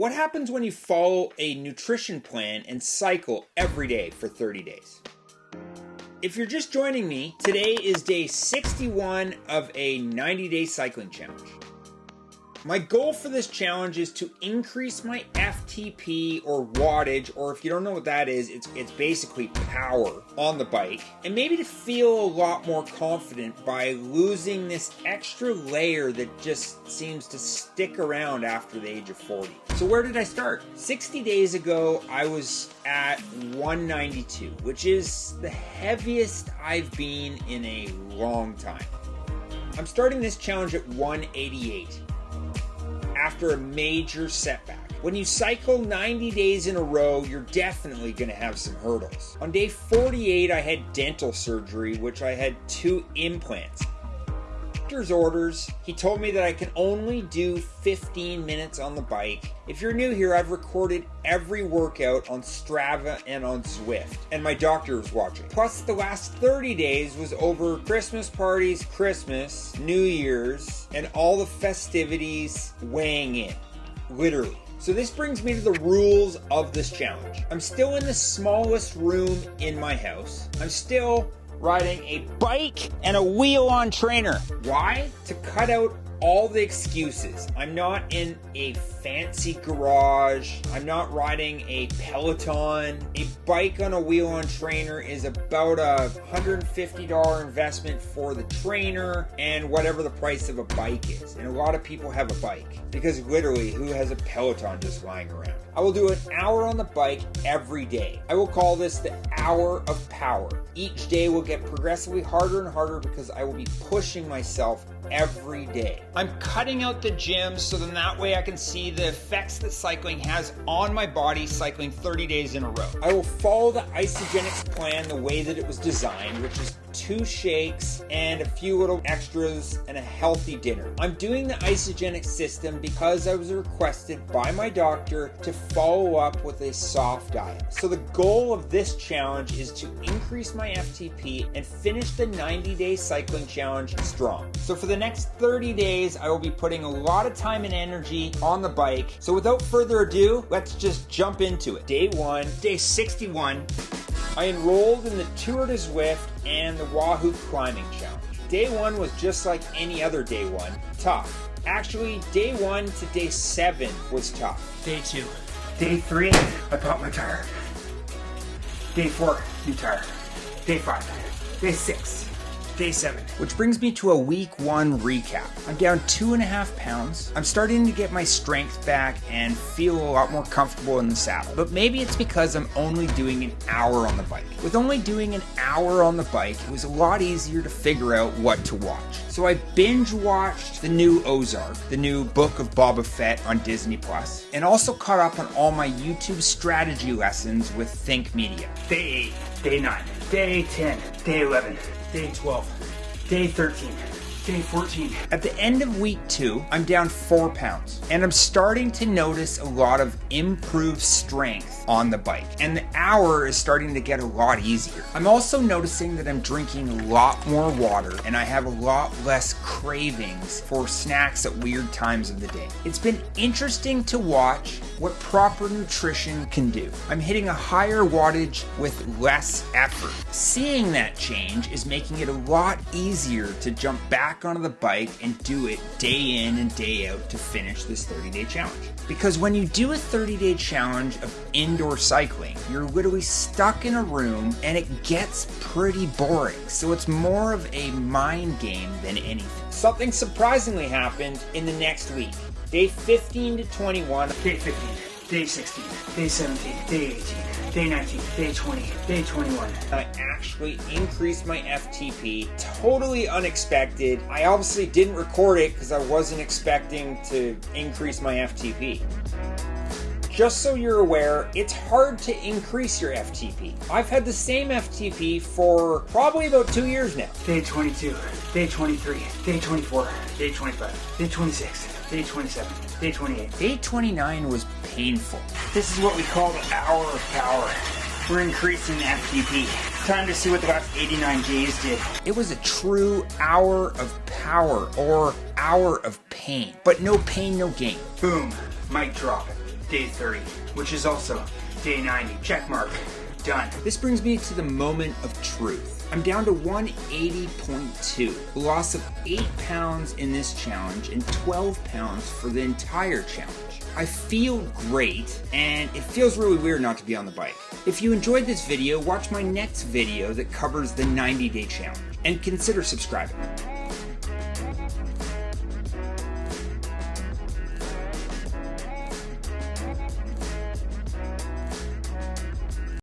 What happens when you follow a nutrition plan and cycle every day for 30 days? If you're just joining me, today is day 61 of a 90 day cycling challenge. My goal for this challenge is to increase my FTP or wattage, or if you don't know what that is, it's it's basically power on the bike, and maybe to feel a lot more confident by losing this extra layer that just seems to stick around after the age of 40. So where did I start? 60 days ago, I was at 192, which is the heaviest I've been in a long time. I'm starting this challenge at 188 after a major setback. When you cycle 90 days in a row, you're definitely going to have some hurdles. On day 48, I had dental surgery, which I had two implants doctor's orders, he told me that I can only do 15 minutes on the bike. If you're new here, I've recorded every workout on Strava and on Zwift, and my doctor was watching. Plus, the last 30 days was over Christmas parties, Christmas, New Year's, and all the festivities weighing in. Literally. So this brings me to the rules of this challenge. I'm still in the smallest room in my house. I'm still riding a bike and a wheel on trainer. Why? To cut out all the excuses. I'm not in a fancy garage. I'm not riding a Peloton. A bike on a wheel on trainer is about a $150 investment for the trainer and whatever the price of a bike is. And a lot of people have a bike because literally, who has a Peloton just lying around? I will do an hour on the bike every day. I will call this the hour of power. Each day will get progressively harder and harder because I will be pushing myself every day. I'm cutting out the gym so then that way I can see the effects that cycling has on my body cycling 30 days in a row. I will follow the Isagenix plan the way that it was designed, which is two shakes and a few little extras and a healthy dinner. I'm doing the Isagenix system because I was requested by my doctor to follow up with a soft diet. So the goal of this challenge is to increase my FTP and finish the 90 day cycling challenge strong. So for the next 30 days, I will be putting a lot of time and energy on the bike. So without further ado, let's just jump into it. Day one, day 61. I enrolled in the Tour de Zwift and the Wahoo Climbing Challenge. Day one was just like any other day one, tough. Actually, day one to day seven was tough. Day two. Day three, I popped my tire. Day four, new tire. Day five. Day six, day seven. Which brings me to a week one recap. I'm down two and a half pounds. I'm starting to get my strength back and feel a lot more comfortable in the saddle. But maybe it's because I'm only doing an hour on the bike. With only doing an hour on the bike, it was a lot easier to figure out what to watch. So I binge watched the new Ozark, the new book of Boba Fett on Disney Plus, and also caught up on all my YouTube strategy lessons with Think Media. Day 8, day 9, day 10, day 11, day 12, day 13, day 14. At the end of week two, I'm down four pounds, and I'm starting to notice a lot of improved strength on the bike, and the hour is starting to get a lot easier. I'm also noticing that I'm drinking a lot more water, and I have a lot less cravings for snacks at weird times of the day. It's been interesting to watch what proper nutrition can do. I'm hitting a higher wattage with less effort. Seeing that change is making it a lot easier to jump back onto the bike and do it day in and day out to finish this 30 day challenge. Because when you do a 30 day challenge of indoor cycling, you're literally stuck in a room and it gets pretty boring. So it's more of a mind game than anything. Something surprisingly happened in the next week. Day 15 to 21, Day 15, day 16, day 17, day 18, day 19, day 20, day 21. I actually increased my FTP. Totally unexpected. I obviously didn't record it because I wasn't expecting to increase my FTP. Just so you're aware, it's hard to increase your FTP. I've had the same FTP for probably about two years now. Day 22, day 23, day 24, day 25, day 26, day 27, day 28. Day 29 was painful. This is what we call the hour of power. We're increasing the FTP. Time to see what the last 89 days did. It was a true hour of power or hour of pain, but no pain, no gain. Boom, mic drop. Day 30, which is also day 90. Check mark. Done. This brings me to the moment of truth. I'm down to 180.2, a loss of 8 pounds in this challenge and 12 pounds for the entire challenge. I feel great, and it feels really weird not to be on the bike. If you enjoyed this video, watch my next video that covers the 90 day challenge, and consider subscribing.